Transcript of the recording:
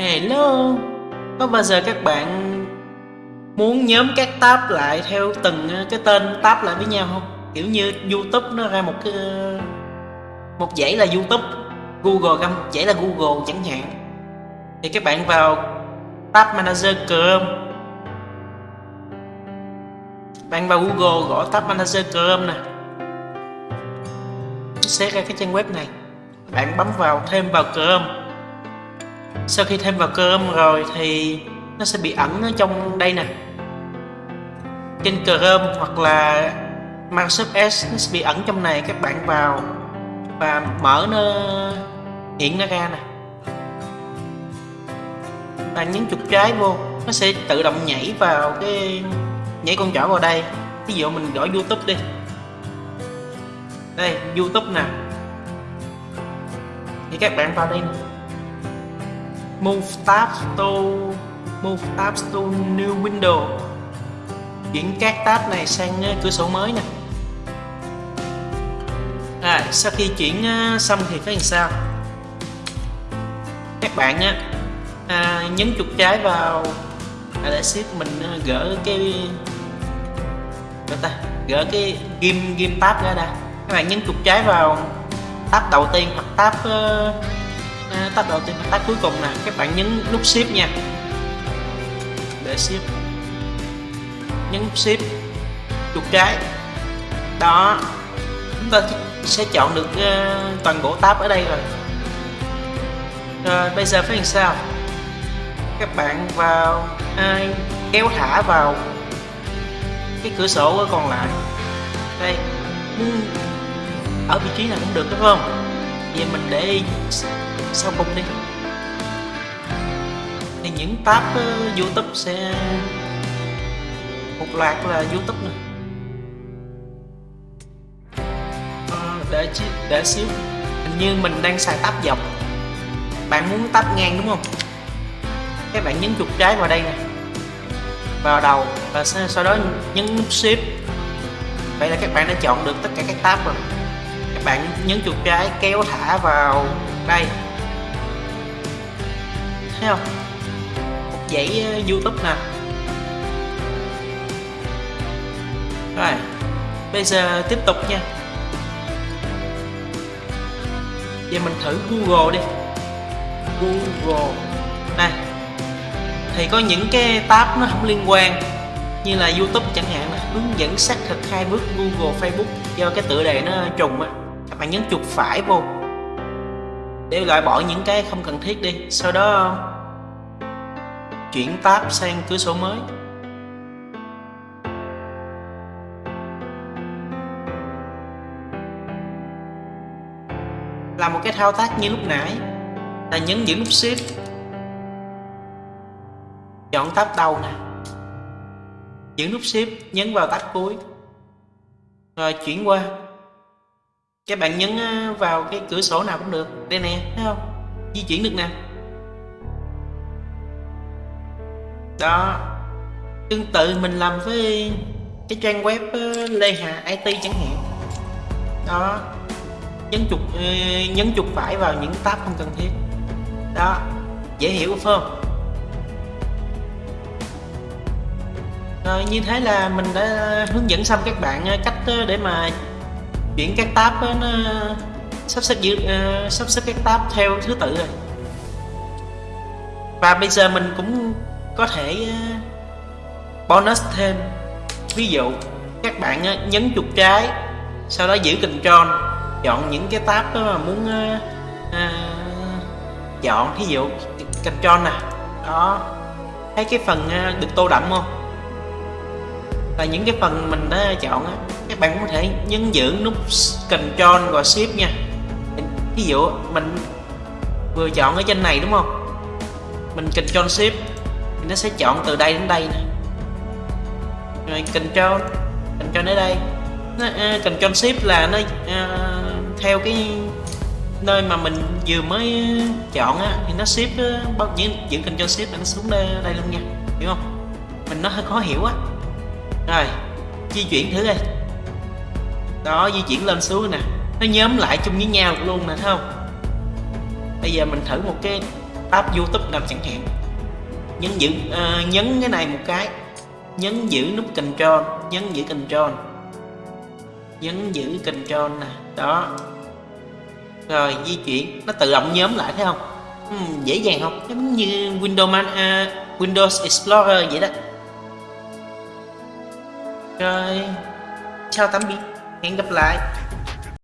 Hello. Có bao giờ các bạn muốn nhóm các tab lại theo từng ờ, cái tên tab lại với nhau không? Kiểu như YouTube nó ra một cái, một dãy là YouTube, Google ra một dãy là Google chẳng hạn. Thì các bạn vào tab manager Chrome. Bạn vào Google gõ tab manager Chrome nè. Sẽ ra cái trang web này. Bạn bấm vào, thêm vào Chrome sau khi thêm vào Chrome rồi thì nó sẽ bị ẩn ở trong đây nè. Trên Chrome hoặc là Microsoft Edge nó sẽ bị ẩn trong này, các bạn vào và mở nó, hiện nó ra nè. Bạn nhấn chuột trái vô, nó sẽ tự động nhảy vào cái, nhảy con trỏ vào đây. Ví dụ mình gõ youtube đi. Đây, youtube nè. Thì các bạn vào đây nè move tab to move tab to new window. Chuyển các tab này sang ờ, cửa sổ mới nè. À, sau khi chuyển ờ, xong thì phải làm sao? Các bạn á à, nhấn chuột trái vào để ship mình ờ, gỡ cái gỡ ta gỡ cái ghim ghim tab ra đây các bạn nhấn chuột trái vào tab đầu tiên hoặc tab uh, tab đầu tiên nguyên tắc cuối cùng nè các bạn nhấn nút ship nha. Để ship nhấn nút ship chuột trái đó. Chúng ta sẽ chọn được uh, toàn bộ tab ở đây rồi. Rồi bây giờ phải làm sao? Các bạn vào ai kéo thả vào cái cửa sổ còn lại. Đây. Ở vị trí nào cũng được đúng không? Vậy mình để sau cùng đi? Thì những tab uh, youtube sẽ một loạt là youtube nè uh, ờ, để để xíu. Hình như mình đang xài tab dọc. Bạn muốn tab ngang đúng không? Các bạn nhấn chuột trái vào đây nè. Vào đầu và sau đó nhấn nút shift. Vậy là các bạn đã chọn được tất cả các tab rồi. Các bạn nhấn chuột trái kéo thả vào đây thấy không? Một dãy ờ, youtube nè. Rồi, bây giờ tiếp tục nha. Giờ mình thử google đi. Google. Này, thì có những cái tab nó không liên quan, như là youtube chẳng hạn là hướng dẫn xác thực hai bước google, facebook do cái tựa đề nó trùng á. Các bạn nhấn chuột phải vô. Để loại bỏ những cái không cần thiết đi. Sau đó chuyển tab sang cửa sổ mới. Làm một cái thao tác như lúc nãy. Là nhấn giữ nút shift. Chọn tab đầu nè. Giữ nút shift, nhấn vào tab cuối. Rồi chuyển qua. Các bạn nhấn à, vào cái cửa sổ nào cũng được. Đây nè, thấy không? Di chuyển được nè. Đó. Tương tự mình làm với cái trang web ờ, Lê Hà IT chẳng hạn. Đó. Nhấn chuột ờ, nhấn chuột phải vào những tab không cần thiết. Đó. Dễ hiểu phải không? Rồi như thế là mình đã hướng dẫn xong các bạn cách để mà chuyển các tab nó sắp xếp giữ sắp xếp các tab theo thứ tự rồi. Và bây giờ mình cũng có thể ờ, bonus thêm. Ví dụ các bạn ờ, nhấn chuột trái sau đó giữ control chọn những cái tab đó mà muốn à, chọn. Ví dụ control nè. Đó. Thấy cái phần được tô đậm không? Và những cái phần mình đã chọn á các bạn có thể nhấn giữ nút control và Shift nha. Ví dụ mình vừa chọn ở trên này đúng không? Mình control Shift nó sẽ chọn từ đây đến đây nè rồi control control đến đây. Nó, ờ, uh, control Shift là nó uh, theo cái nơi mà mình vừa mới chọn á thì nó Shift ờ, bao giữ, giữ control Shift là nó xuống đây, đây luôn nha hiểu không? Mình nó hơi khó hiểu á. Rồi di chuyển thử đây. Đó di chuyển lên xuống nè. Nó nhóm lại chung với nhau luôn nè thấy không? Bây giờ mình thử một cái app youtube nào chẳng hạn nhấn giữ à, nhấn cái này một cái. Nhấn giữ nút control nhấn giữ control. Nhấn giữ control nè đó. Rồi di chuyển. Nó tự động nhóm lại thấy không? Uhm, dễ dàng không? Giống như Windows Man, uh, Windows Explorer vậy đó. Rồi chào tạm biệt hẹn gặp lại.